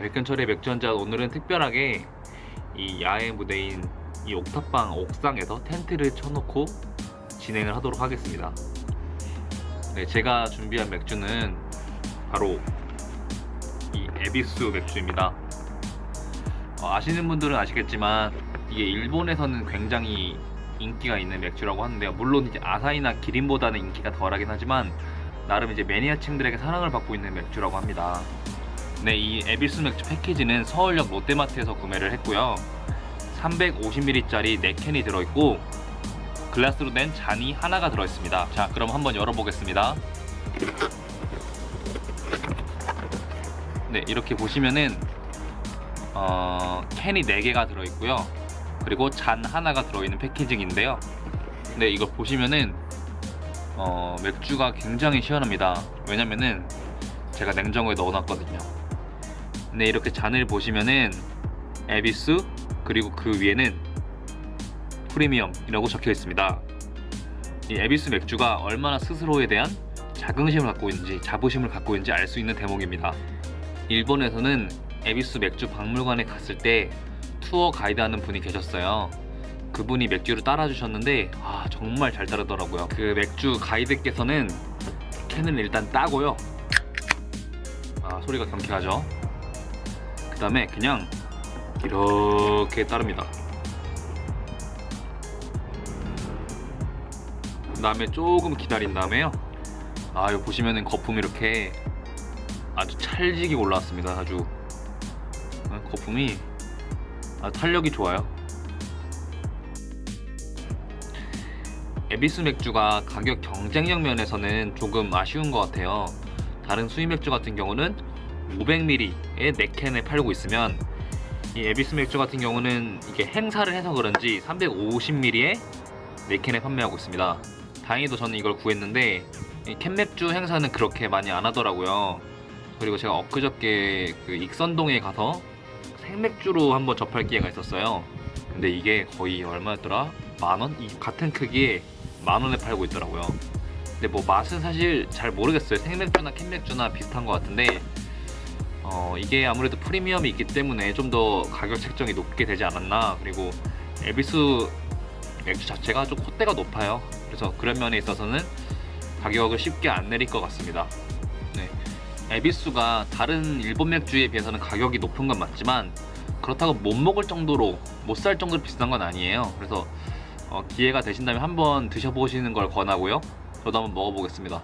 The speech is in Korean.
백현철의 맥주 한잔 오늘은 특별하게 이 야외 무대인 이 옥탑방 옥상에서 텐트를 쳐놓고 진행을 하도록 하겠습니다. 네, 제가 준비한 맥주는 바로 이 에비스 맥주입니다. 어, 아시는 분들은 아시겠지만 이게 일본에서는 굉장히 인기가 있는 맥주라고 하는데요. 물론 이제 아사히나 기린보다는 인기가 덜하긴 하지만 나름 이제 매니아층들에게 사랑을 받고 있는 맥주라고 합니다. 네, 이 에비스 맥주 패키지는 서울역 롯데마트에서 구매를 했고요. 350ml짜리 4캔이 들어있고 글라스로 된 잔이 하나가 들어있습니다. 자, 그럼 한번 열어보겠습니다. 네, 이렇게 보시면은 어, 캔이 4개가 들어있고요. 그리고 잔 하나가 들어있는 패키징인데요. 네, 이거 보시면은 어, 맥주가 굉장히 시원합니다. 왜냐면은 제가 냉장고에 넣어놨거든요. 네, 이렇게 잔을 보시면은 에비스 그리고 그 위에는 프리미엄이라고 적혀 있습니다. 이 에비스 맥주가 얼마나 스스로에 대한 자긍심을 갖고 있는지 자부심을 갖고 있는지 알 수 있는 대목입니다. 일본에서는 에비스 맥주 박물관에 갔을 때 투어 가이드 하는 분이 계셨어요. 그분이 맥주를 따라주셨는데 아 정말 잘 따르더라고요. 그 맥주 가이드께서는 캔을 일단 따고요. 아 소리가 경쾌하죠. 그 다음에 그냥 이렇게 따릅니다. 그 다음에 조금 기다린 다음에요. 아 이거 보시면은 거품이 이렇게 아주 찰지게 올라왔습니다. 아주 어, 거품이 아, 탄력이 좋아요. 에비스 맥주가 가격 경쟁력 면에서는 조금 아쉬운 것 같아요. 다른 수입 맥주 같은 경우는 500ml에 4캔을 팔고 있으면 이 에비스 맥주 같은 경우는 이게 행사를 해서 그런지 350ml에 4캔을 판매하고 있습니다. 다행히도 저는 이걸 구했는데 캔 맥주 행사는 그렇게 많이 안 하더라고요. 그리고 제가 엊그저께 그 익선동에 가서 생맥주로 한번 접할 기회가 있었어요. 근데 이게 거의 얼마였더라? 만 원? 이 같은 크기에 만 원에 팔고 있더라고요. 근데 뭐 맛은 사실 잘 모르겠어요. 생맥주나 캔맥주나 비슷한 것 같은데 어, 이게 아무래도 프리미엄이 있기 때문에 좀 더 가격 책정이 높게 되지 않았나. 그리고 에비스 맥주 자체가 좀 콧대가 높아요. 그래서 그런 면에 있어서는 가격을 쉽게 안 내릴 것 같습니다. 네. 에비스가 다른 일본 맥주에 비해서는 가격이 높은 건 맞지만 그렇다고 못 먹을 정도로 못 살 정도로 비싼 건 아니에요. 그래서 어, 기회가 되신다면 한번 드셔보시는 걸 권하고요. 저도 한번 먹어보겠습니다.